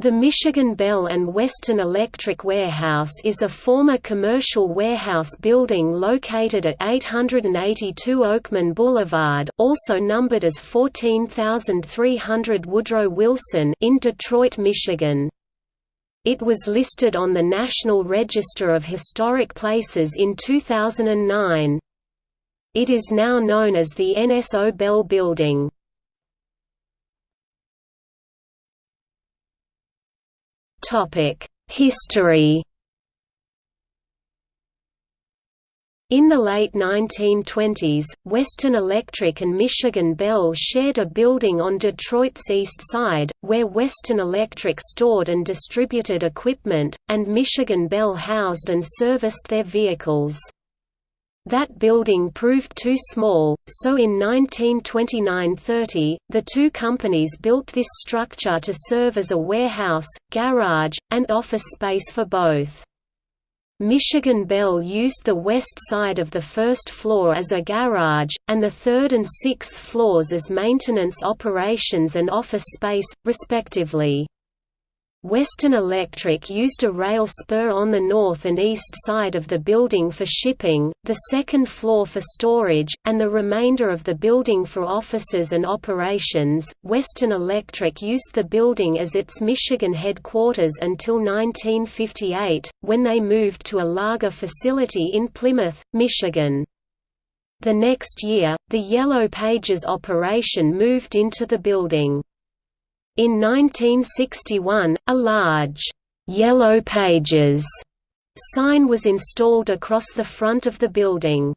The Michigan Bell and Western Electric Warehouse is a former commercial warehouse building located at 882 Oakman Boulevard also numbered as 14300 Woodrow Wilson in Detroit, Michigan. It was listed on the National Register of Historic Places in 2009. It is now known as the NSO Bell Building. History In the late 1920s, Western Electric and Michigan Bell shared a building on Detroit's east side, where Western Electric stored and distributed equipment, and Michigan Bell housed and serviced their vehicles. That building proved too small, so in 1929–30, the two companies built this structure to serve as a warehouse, garage, and office space for both. Michigan Bell used the west side of the first floor as a garage, and the third and sixth floors as maintenance operations and office space, respectively. Western Electric used a rail spur on the north and east side of the building for shipping, the second floor for storage, and the remainder of the building for offices and operations. Western Electric used the building as its Michigan headquarters until 1958, when they moved to a lager facility in Plymouth, Michigan. The next year, the Yellow Pages operation moved into the building. In 1961, a large, "'Yellow Pages' sign was installed across the front of the building.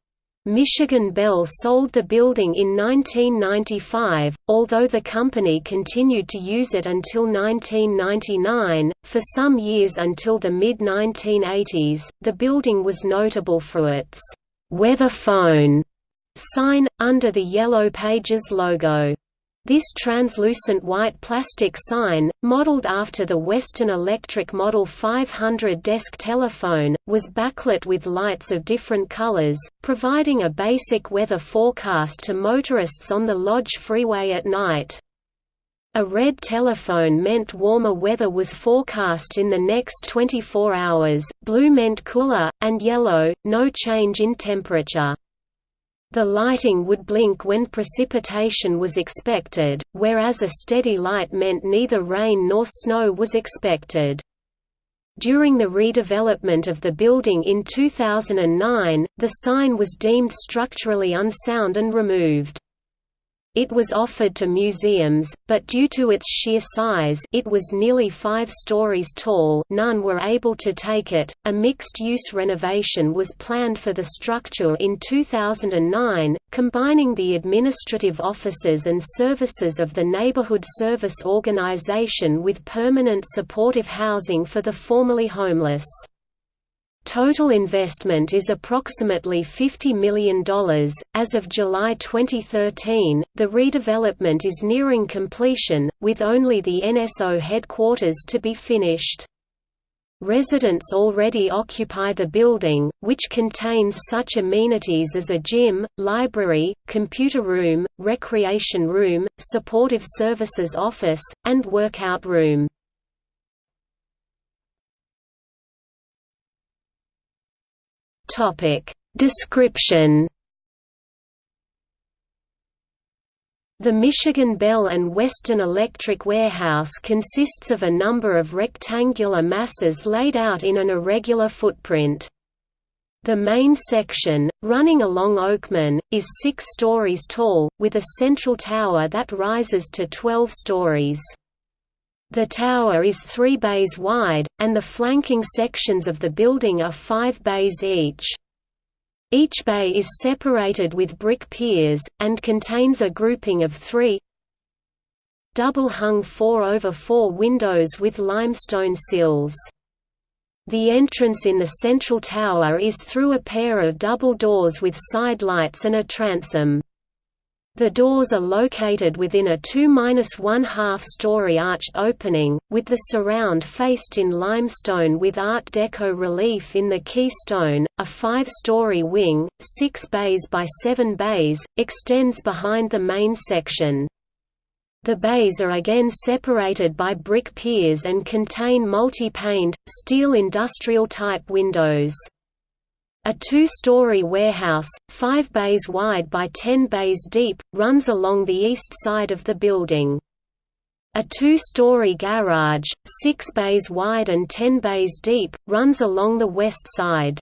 Michigan Bell sold the building in 1995, although the company continued to use it until 1999. For some years until the mid 1980s, the building was notable for its weather phone sign, under the Yellow Pages logo. This translucent white plastic sign, modeled after the Western Electric Model 500 desk telephone, was backlit with lights of different colors, providing a basic weather forecast to motorists on the Lodge Freeway at night. A red telephone meant warmer weather was forecast in the next 24 hours, blue meant cooler, and yellow, no change in temperature. The lighting would blink when precipitation was expected, whereas a steady light meant neither rain nor snow was expected. During the redevelopment of the building in 2009, the sign was deemed structurally unsound and removed. It was offered to museums, but due to its sheer size it was nearly five stories tall none were able to take it. A mixed-use renovation was planned for the structure in 2009, combining the administrative offices and services of the Neighborhood Service Organization with permanent supportive housing for the formerly homeless. Total investment is approximately $50 million. As of July 2013, the redevelopment is nearing completion, with only the NSO headquarters to be finished. Residents already occupy the building, which contains such amenities as a gym, library, computer room, recreation room, supportive services office, and workout room. Topic Description The Michigan Bell and Western Electric Warehouse consists of a number of rectangular masses laid out in an irregular footprint. The main section, running along Oakman, is six stories tall, with a central tower that rises to 12 stories. The tower is three bays wide, and the flanking sections of the building are five bays each. Each bay is separated with brick piers, and contains a grouping of three double-hung 4 over 4 windows with limestone sills. The entrance in the central tower is through a pair of double doors with side lights and a transom. The doors are located within a 2–1/2 story arched opening, with the surround faced in limestone with Art Deco relief in the keystone. A five-story wing, 6 bays by 7 bays, extends behind the main section. The bays are again separated by brick piers and contain multi-paned, steel industrial-type windows. A two-story warehouse, five bays wide by ten bays deep, runs along the east side of the building. A two-story garage, six bays wide and ten bays deep, runs along the west side.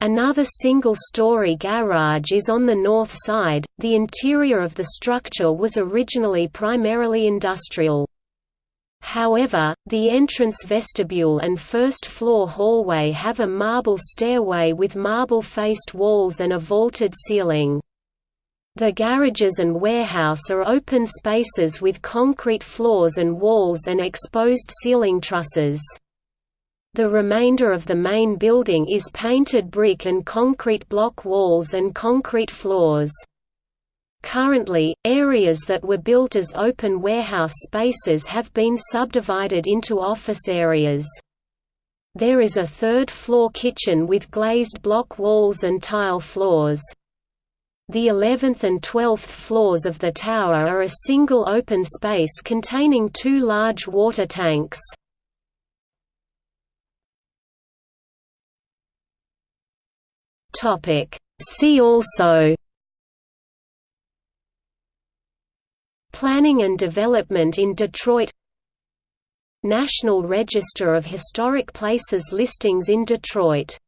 Another single-story garage is on the north side. The interior of the structure was originally primarily industrial. However, the entrance vestibule and first-floor hallway have a marble stairway with marble-faced walls and a vaulted ceiling. The garages and warehouse are open spaces with concrete floors and walls and exposed ceiling trusses. The remainder of the main building is painted brick and concrete block walls and concrete floors. Currently, areas that were built as open warehouse spaces have been subdivided into office areas. There is a third-floor kitchen with glazed block walls and tile floors. The 11th and 12th floors of the tower are a single open space containing two large water tanks. See also Planning and development in Detroit. National Register of Historic Places listings in Detroit